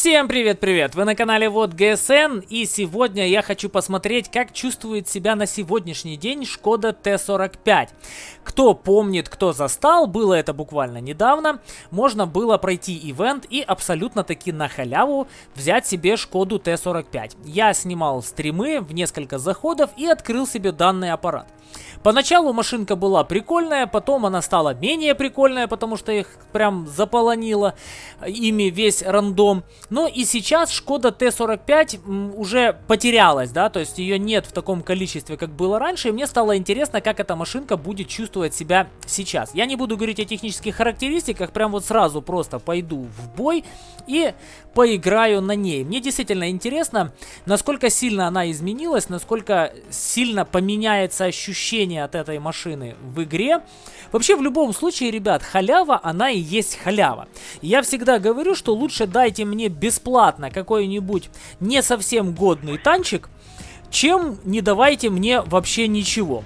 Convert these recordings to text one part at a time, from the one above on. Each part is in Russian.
Всем привет-привет! Вы на канале Вот ГСН и сегодня я хочу посмотреть, как чувствует себя на сегодняшний день Шкода Т-45. Кто помнит, кто застал, было это буквально недавно, можно было пройти ивент и абсолютно таки на халяву взять себе Шкоду Т-45. Я снимал стримы в несколько заходов и открыл себе данный аппарат. Поначалу машинка была прикольная, потом она стала менее прикольная, потому что их прям заполонило ими весь рандом. Но и сейчас Шкода Т-45 уже потерялась, да, то есть ее нет в таком количестве, как было раньше. И мне стало интересно, как эта машинка будет чувствовать себя сейчас. Я не буду говорить о технических характеристиках, прям вот сразу просто пойду в бой и поиграю на ней. Мне действительно интересно, насколько сильно она изменилась, насколько сильно поменяется ощущение от этой машины в игре. Вообще, в любом случае, ребят, халява, она и есть халява. Я всегда говорю, что лучше дайте мне бесплатно какой-нибудь не совсем годный танчик, чем не давайте мне вообще ничего.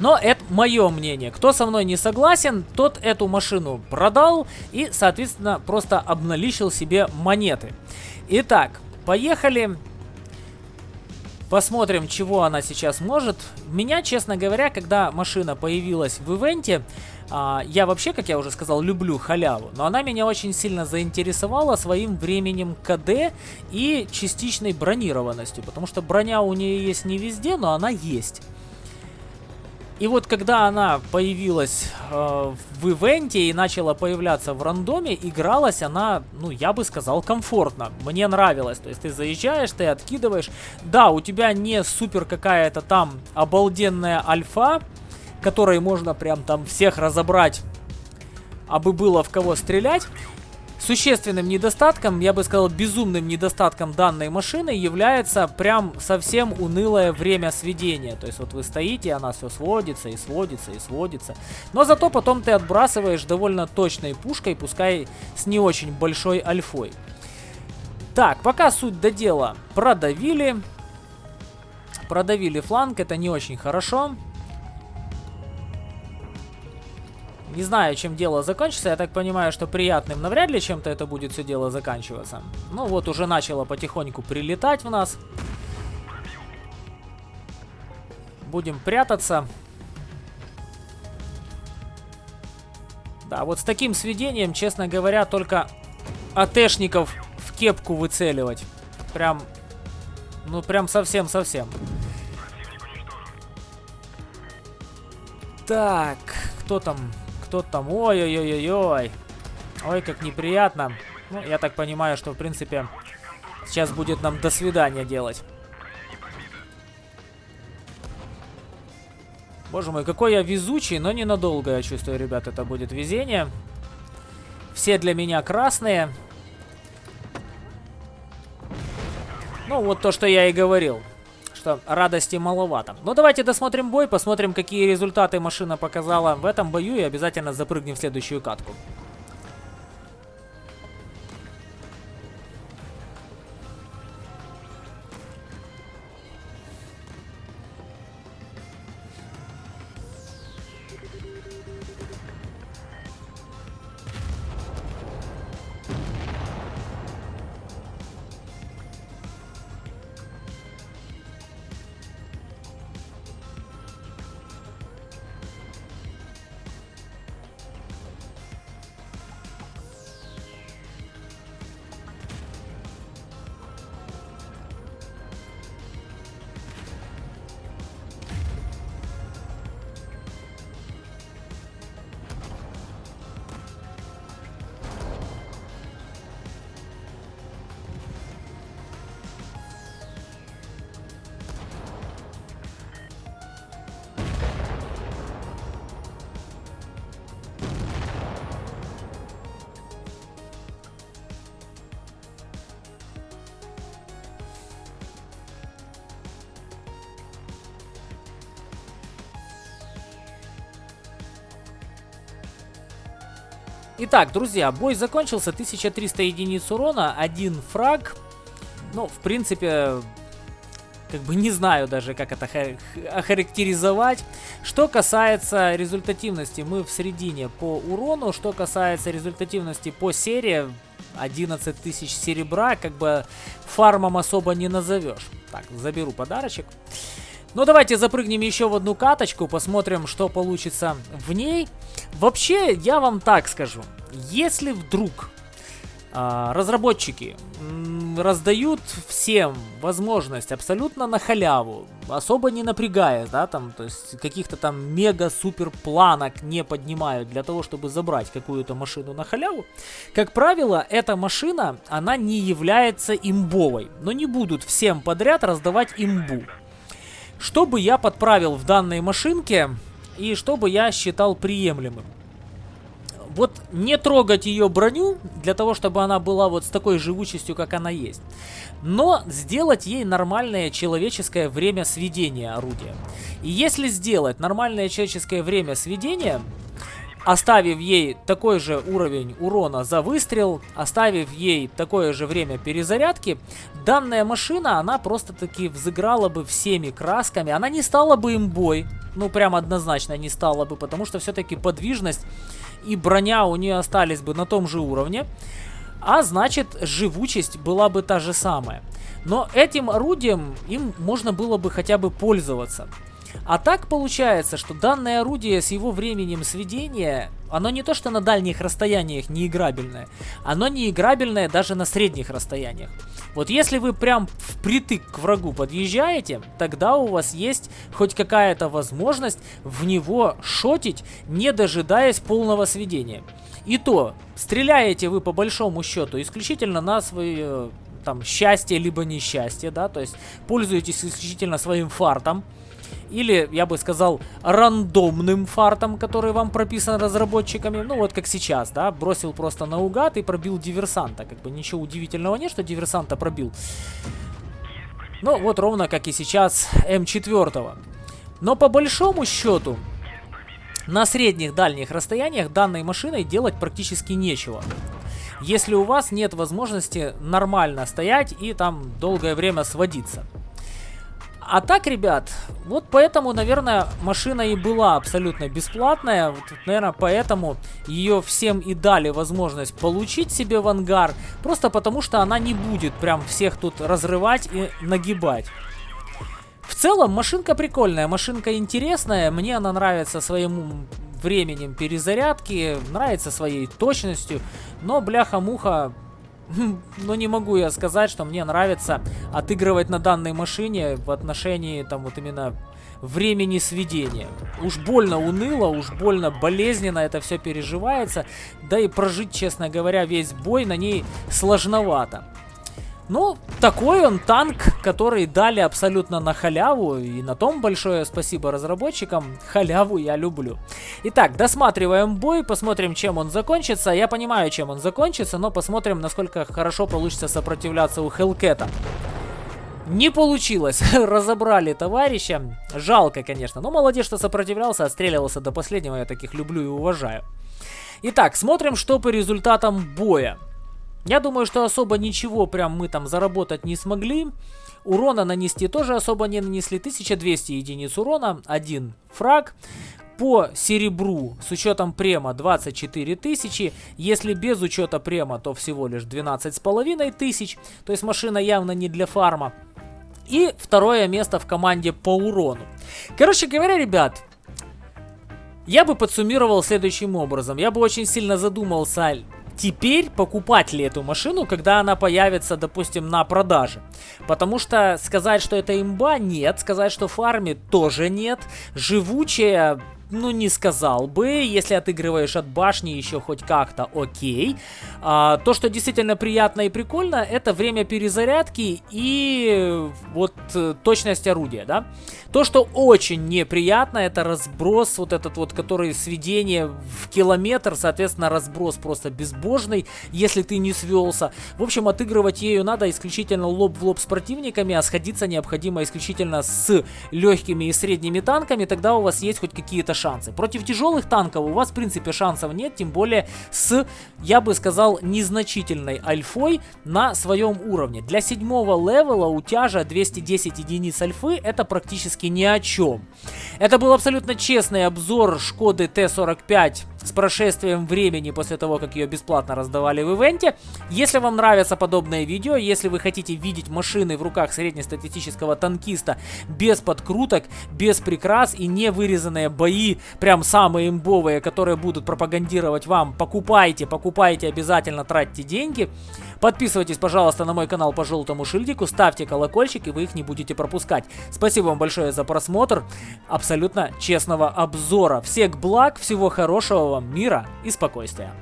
Но это мое мнение. Кто со мной не согласен, тот эту машину продал и, соответственно, просто обналичил себе монеты. Итак, поехали. Посмотрим, чего она сейчас может. Меня, честно говоря, когда машина появилась в ивенте, а, я вообще, как я уже сказал, люблю халяву, но она меня очень сильно заинтересовала своим временем КД и частичной бронированностью, потому что броня у нее есть не везде, но она есть. И вот когда она появилась э, в ивенте и начала появляться в рандоме, игралась она, ну, я бы сказал, комфортно. Мне нравилось. То есть ты заезжаешь, ты откидываешь. Да, у тебя не супер какая-то там обалденная альфа, которой можно прям там всех разобрать, абы было в кого стрелять. Существенным недостатком, я бы сказал, безумным недостатком данной машины является прям совсем унылое время сведения. То есть вот вы стоите, она все сводится и сводится и сводится. Но зато потом ты отбрасываешь довольно точной пушкой, пускай с не очень большой альфой. Так, пока суть до дела продавили. Продавили фланг, это не очень хорошо. Не знаю, чем дело закончится. Я так понимаю, что приятным навряд ли чем-то это будет все дело заканчиваться. Ну вот, уже начало потихоньку прилетать в нас. Будем прятаться. Да, вот с таким сведением, честно говоря, только АТшников в кепку выцеливать. Прям, ну прям совсем-совсем. Так, кто там? Кто там? Ой-ой-ой-ой-ой. Ой, как неприятно. Ну, я так понимаю, что, в принципе, сейчас будет нам до свидания делать. Боже мой, какой я везучий, но ненадолго, я чувствую, ребят, это будет везение. Все для меня красные. Ну, вот то, что я и говорил что радости маловато. Но давайте досмотрим бой, посмотрим, какие результаты машина показала в этом бою и обязательно запрыгнем в следующую катку. Итак, друзья, бой закончился. 1300 единиц урона, один фраг. Ну, в принципе, как бы не знаю даже, как это охарактеризовать. Что касается результативности, мы в середине по урону. Что касается результативности по серии, 11 тысяч серебра, как бы фармом особо не назовешь. Так, заберу подарочек. Ну, давайте запрыгнем еще в одну каточку, посмотрим, что получится в ней. Вообще, я вам так скажу. Если вдруг а, разработчики раздают всем возможность абсолютно на халяву, особо не напрягая, да, там, то есть каких-то там мега-супер планок не поднимают для того, чтобы забрать какую-то машину на халяву. Как правило, эта машина, она не является имбовой, но не будут всем подряд раздавать имбу. Что бы я подправил в данной машинке и что бы я считал приемлемым? вот не трогать ее броню, для того, чтобы она была вот с такой живучестью, как она есть. Но сделать ей нормальное человеческое время сведения орудия. И если сделать нормальное человеческое время сведения, оставив ей такой же уровень урона за выстрел, оставив ей такое же время перезарядки, данная машина, она просто-таки взыграла бы всеми красками. Она не стала бы имбой, ну прям однозначно не стала бы, потому что все-таки подвижность и броня у нее остались бы на том же уровне, а значит живучесть была бы та же самая. Но этим орудием им можно было бы хотя бы пользоваться. А так получается, что данное орудие с его временем сведения, оно не то что на дальних расстояниях неиграбельное, оно неиграбельное даже на средних расстояниях. Вот если вы прям впритык к врагу подъезжаете, тогда у вас есть хоть какая-то возможность в него шотить, не дожидаясь полного сведения. И то, стреляете вы по большому счету исключительно на свое там счастье либо несчастье, да, то есть пользуетесь исключительно своим фартом, или, я бы сказал, рандомным фартом, который вам прописан разработчиками. Ну, вот как сейчас, да, бросил просто наугад и пробил диверсанта. Как бы ничего удивительного нет, что диверсанта пробил. Ну, вот ровно как и сейчас М4. Но по большому счету, на средних дальних расстояниях данной машиной делать практически нечего. Если у вас нет возможности нормально стоять и там долгое время сводиться. А так, ребят, вот поэтому, наверное, машина и была абсолютно бесплатная. Вот, наверное, поэтому ее всем и дали возможность получить себе в ангар. Просто потому, что она не будет прям всех тут разрывать и нагибать. В целом, машинка прикольная, машинка интересная. Мне она нравится своим временем перезарядки, нравится своей точностью. Но, бляха-муха, но не могу я сказать, что мне нравится отыгрывать на данной машине в отношении там вот именно времени сведения. Уж больно уныло, уж больно болезненно это все переживается, да и прожить, честно говоря, весь бой на ней сложновато. Ну, такой он танк, который дали абсолютно на халяву, и на том большое спасибо разработчикам, халяву я люблю. Итак, досматриваем бой, посмотрим, чем он закончится. Я понимаю, чем он закончится, но посмотрим, насколько хорошо получится сопротивляться у Хелкета. Не получилось, разобрали товарища, жалко, конечно, но молодец, что сопротивлялся, отстреливался до последнего, я таких люблю и уважаю. Итак, смотрим, что по результатам боя. Я думаю, что особо ничего прям мы там заработать не смогли. Урона нанести тоже особо не нанесли. 1200 единиц урона, один фраг. По серебру с учетом према 24 тысячи. Если без учета према, то всего лишь 12 с половиной тысяч. То есть машина явно не для фарма. И второе место в команде по урону. Короче говоря, ребят, я бы подсуммировал следующим образом. Я бы очень сильно задумался, теперь покупать ли эту машину, когда она появится, допустим, на продаже. Потому что сказать, что это имба, нет. Сказать, что фармит, тоже нет. Живучая, ну, не сказал бы. Если отыгрываешь от башни еще хоть как-то, окей. А, то, что действительно приятно и прикольно, это время перезарядки и вот э, точность орудия, да. То, что очень неприятно, это разброс, вот этот вот, который сведение в километр, соответственно, разброс просто безбожный, если ты не свелся. В общем, отыгрывать ею надо исключительно лоб в лоб с противниками, а сходиться необходимо исключительно с легкими и средними танками, тогда у вас есть хоть какие-то шансы. Против тяжелых танков у вас, в принципе, шансов нет, тем более с, я бы сказал, незначительной альфой на своем уровне. Для седьмого левела у тяжа 210 единиц альфы это практически ни о чем. Это был абсолютно честный обзор Шкоды Т-45 с прошествием времени после того, как ее бесплатно раздавали в ивенте. Если вам нравятся подобные видео, если вы хотите видеть машины в руках среднестатистического танкиста без подкруток, без прикрас и не вырезанные бои, прям самые имбовые, которые будут пропагандировать вам, покупайте, покупайте, обязательно тратьте деньги. Подписывайтесь, пожалуйста, на мой канал по желтому шильдику, ставьте колокольчик, и вы их не будете пропускать. Спасибо вам большое за просмотр абсолютно честного обзора. Всех благ, всего хорошего вам, мира и спокойствия.